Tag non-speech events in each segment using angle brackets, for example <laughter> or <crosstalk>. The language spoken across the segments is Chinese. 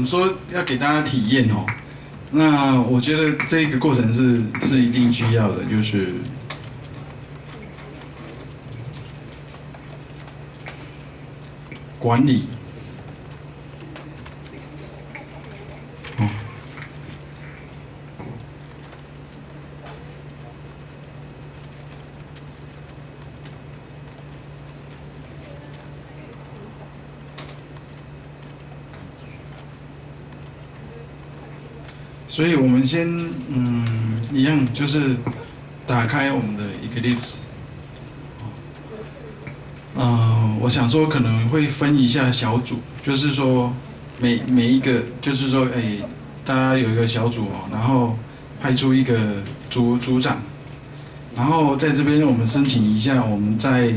们说要给大家体验哦，那我觉得这个过程是是一定需要的，就是管理。所以我们先嗯一样就是打开我们的 Eclipse。嗯，我想说可能会分一下小组，就是说每每一个就是说哎，大家有一个小组哦，然后派出一个组组长，然后在这边我们申请一下，我们在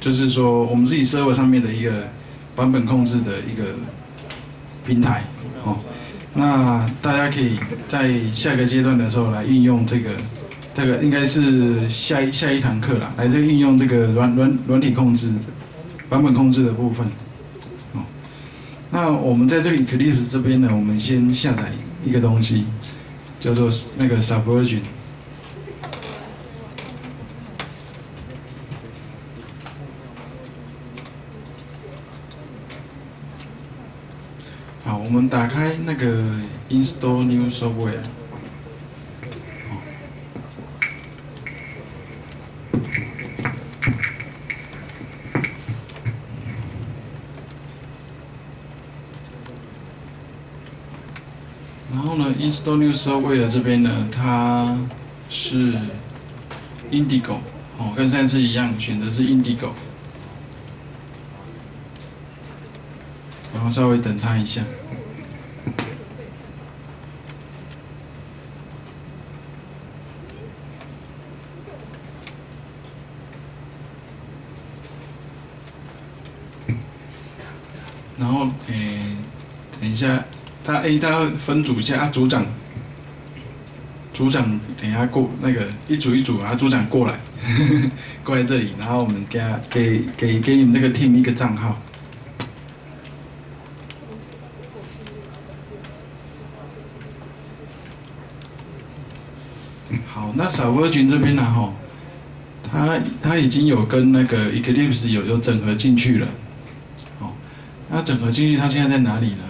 就是说我们自己 server 上面的一个版本控制的一个平台哦。那大家可以在下个阶段的时候来运用这个，这个应该是下一下一堂课啦，来这运用这个软软软体控制、版本控制的部分。哦，那我们在这里 Eclipse 这边呢，我们先下载一个东西，叫做那个 Subversion。好，我们打开那个 Install New Software。然后呢，Install New Software 这边呢，它是 Indigo，哦，跟上次一样，选的是 Indigo。后稍微等它一下。然后，诶，等一下，他 A 他会分组一下啊，组长，组长等一下过那个一组一组啊，组长过来，<laughs> 过来这里，然后我们给他给给给你们这个 team 一个账号。好，那 Sub 群这边呢，哈，它它已经有跟那个 Eclipse 有有整合进去了，哦，那整合进去，它现在在哪里呢？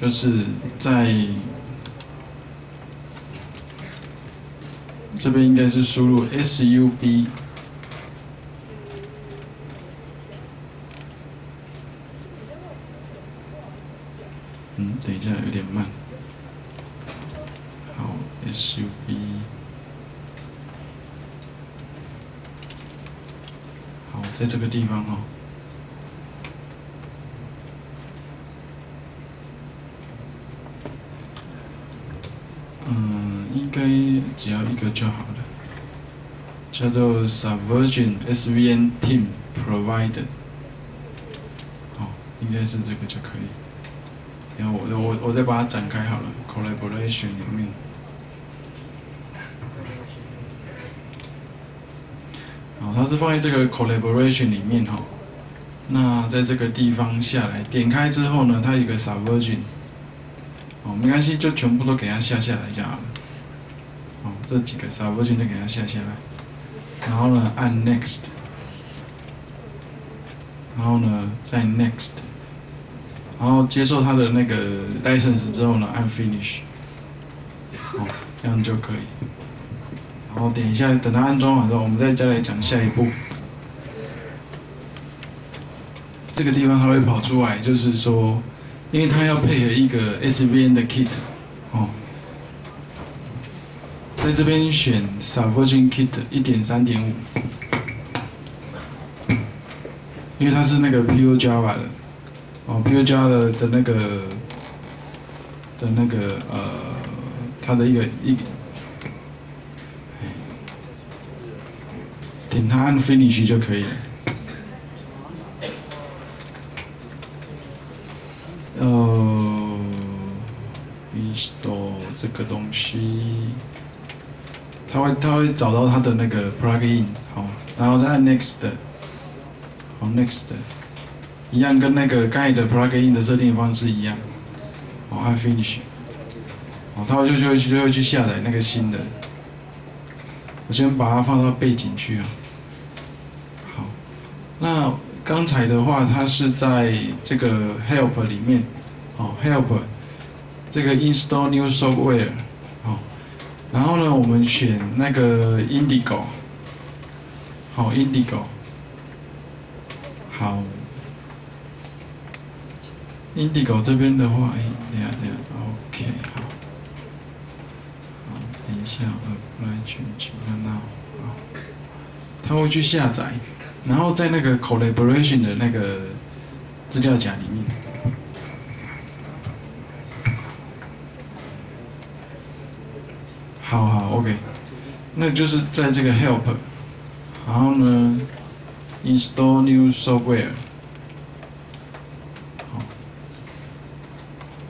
就是在这边应该是输入 SUB，嗯，等一下有点慢，好，SUB。好，在这个地方哦。嗯，应该只要一个就好了，叫做 Subversion SVN Team Provided。好，应该是这个就可以。然后我我我再把它展开好了，Collaboration 里面。好，它是放在这个 collaboration 里面哈。那在这个地方下来，点开之后呢，它有个 Subversion。哦，没关系，就全部都给它下下来就好了。哦，这几个 Subversion 都给它下下来。然后呢，按 Next。然后呢，再 Next。然后接受它的那个 license 之后呢，按 Finish。哦，这样就可以。然后点一下，等它安装完之后，我们再再来讲下一步。这个地方它会跑出来，就是说，因为它要配合一个 SVN 的 kit，哦，在这边选 Subversion Kit 一点三点五，因为它是那个 Pure Java 的，哦，Pure Java 的的那个的那个呃，它的一个一。点它按 Finish 就可以了。呃，install 这个东西，它会它会找到它的那个 plugin，好，然后再按 Next，好 Next，一样跟那个刚才的 plugin 的设定方式一样，哦，按 Finish，哦，它就就就会去下载那个新的。我先把它放到背景去啊。那刚才的话，它是在这个 Help 里面，哦，Help 这个 Install New Software，好，然后呢，我们选那个 Indigo，好，Indigo，好。Indigo 这边的话，哎，等下等下，OK，好，等一下，Apply Change，看到，好，它会去下载，然后在那个 Collaboration 的那个资料夹里面，好好，OK，那就是在这个 Help，然后呢，Install New Software 好。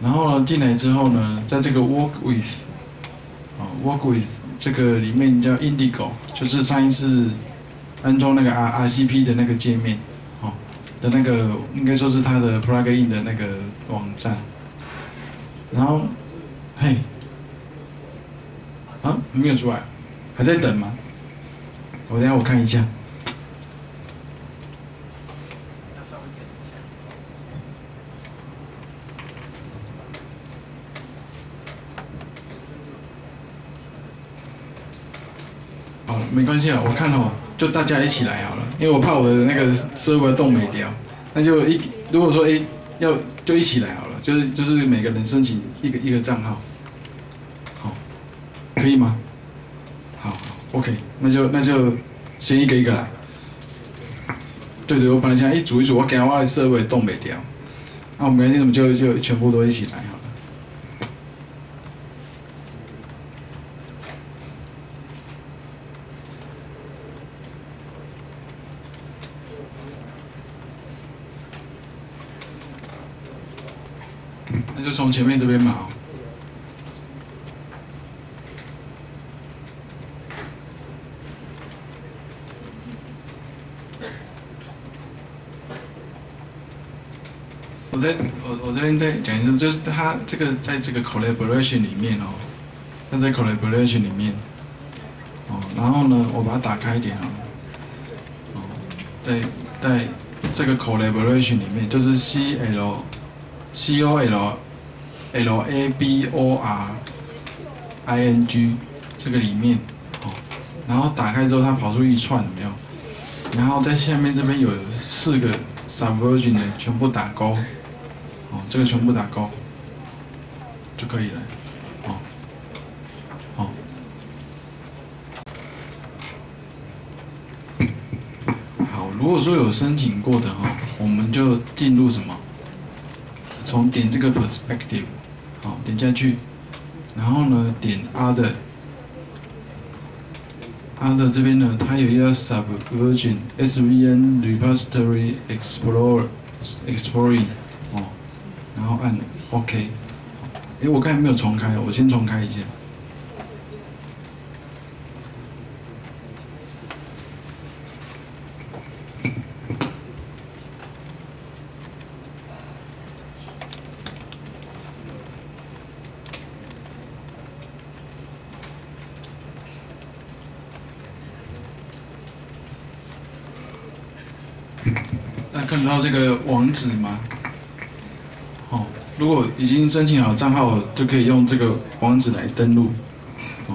然后呢，进来之后呢，在这个 Work with，啊，Work with 这个里面叫 Indigo，就是上一次安装那个 R RCP 的那个界面，哦，的那个应该说是它的 Plugin 的那个网站。然后，嘿，啊，没有出来，还在等吗？我等下我看一下。没关系了，我看哦，就大家一起来好了，因为我怕我的那个设备动没掉，那就一如果说哎要就一起来好了，就是就是每个人申请一个一个账号，好，可以吗？好，OK，那就那就先一个一个来。对对，我本来想一组一组，我给我的设备动没掉，那我们今天我们就就全部都一起来。那就从前面这边嘛。我在我我这边再讲一次，就是它这个在这个 collaboration 里面哦，它在 collaboration 里面，哦，然后呢，我把它打开一点啊，哦，在在这个 collaboration 里面，就是 C L。C O L L A B O R I N G 这个里面哦，然后打开之后它跑出一串有没有？然后在下面这边有四个 Subversion 的全部打勾，哦，这个全部打勾就可以了，哦，哦，<laughs> 好，如果说有申请过的哈，我们就进入什么？从点这个 perspective，好，点下去，然后呢，点 other，other 这边呢，它有一个 subversion svn repository explorer exploring，哦，然后按 OK，哎，我刚才没有重开，我先重开一下。那看到这个网址吗？哦，如果已经申请好账号，就可以用这个网址来登录。哦，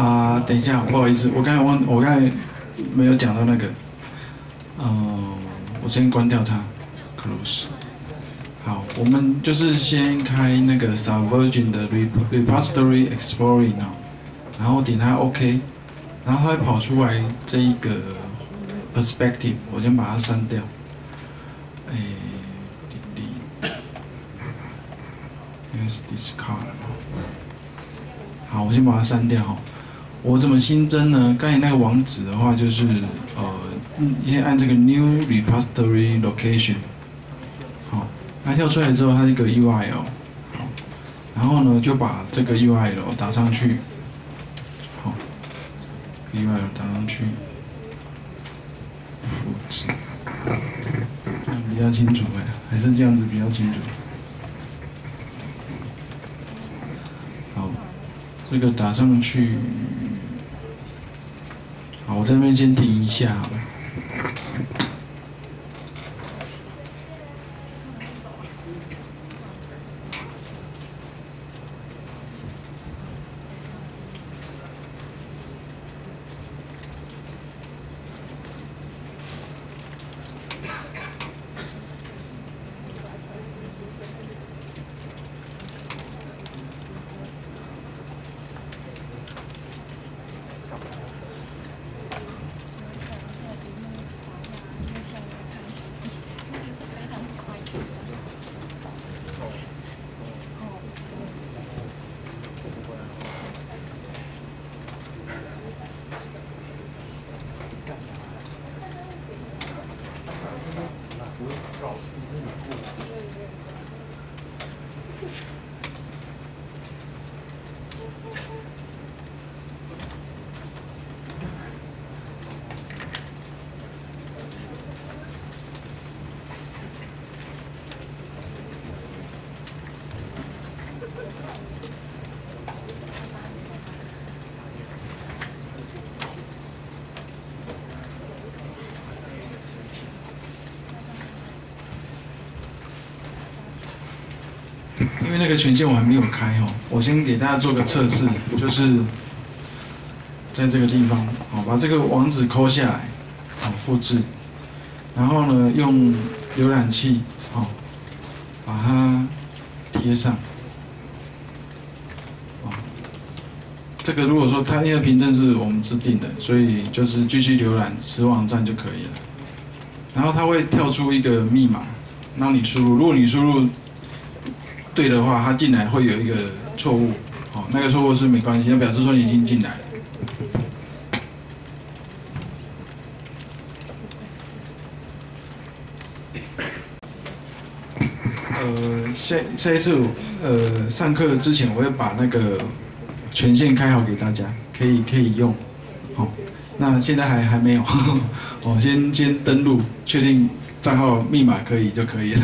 啊，等一下，不好意思，我刚才忘，我刚才没有讲到那个。嗯，我先关掉它，close。好，我们就是先开那个 Subversion 的 repository exploring 哦，然后点它 OK，然后它会跑出来这一个。Perspective，我先把它删掉。哎，应该是 discard。好，我先把它删掉哈。我怎么新增呢？刚才那个网址的话，就是呃，先按这个 New Repository Location。好，它跳出来之后，它是一个 URL。然后呢，就把这个 URL 打上去。好，URL 打上去。是这样比较清楚哎，还是这样子比较清楚？好，这个打上去。好，我这边先停一下。Thank you. 因为那个权限我还没有开哦，我先给大家做个测试，就是在这个地方，好，把这个网址抠下来，好，复制，然后呢，用浏览器，好，把它贴上，哦，这个如果说它因为凭证是我们制定的，所以就是继续浏览此网站就可以了，然后它会跳出一个密码，让你输入，如果你输入。对的话，他进来会有一个错误，哦，那个错误是没关系，那表示说你已经进来。呃，下下一次呃上课之前，我会把那个权限开好给大家，可以可以用，好，那现在还还没有，我 <laughs> 先先登录，确定账号密码可以就可以了。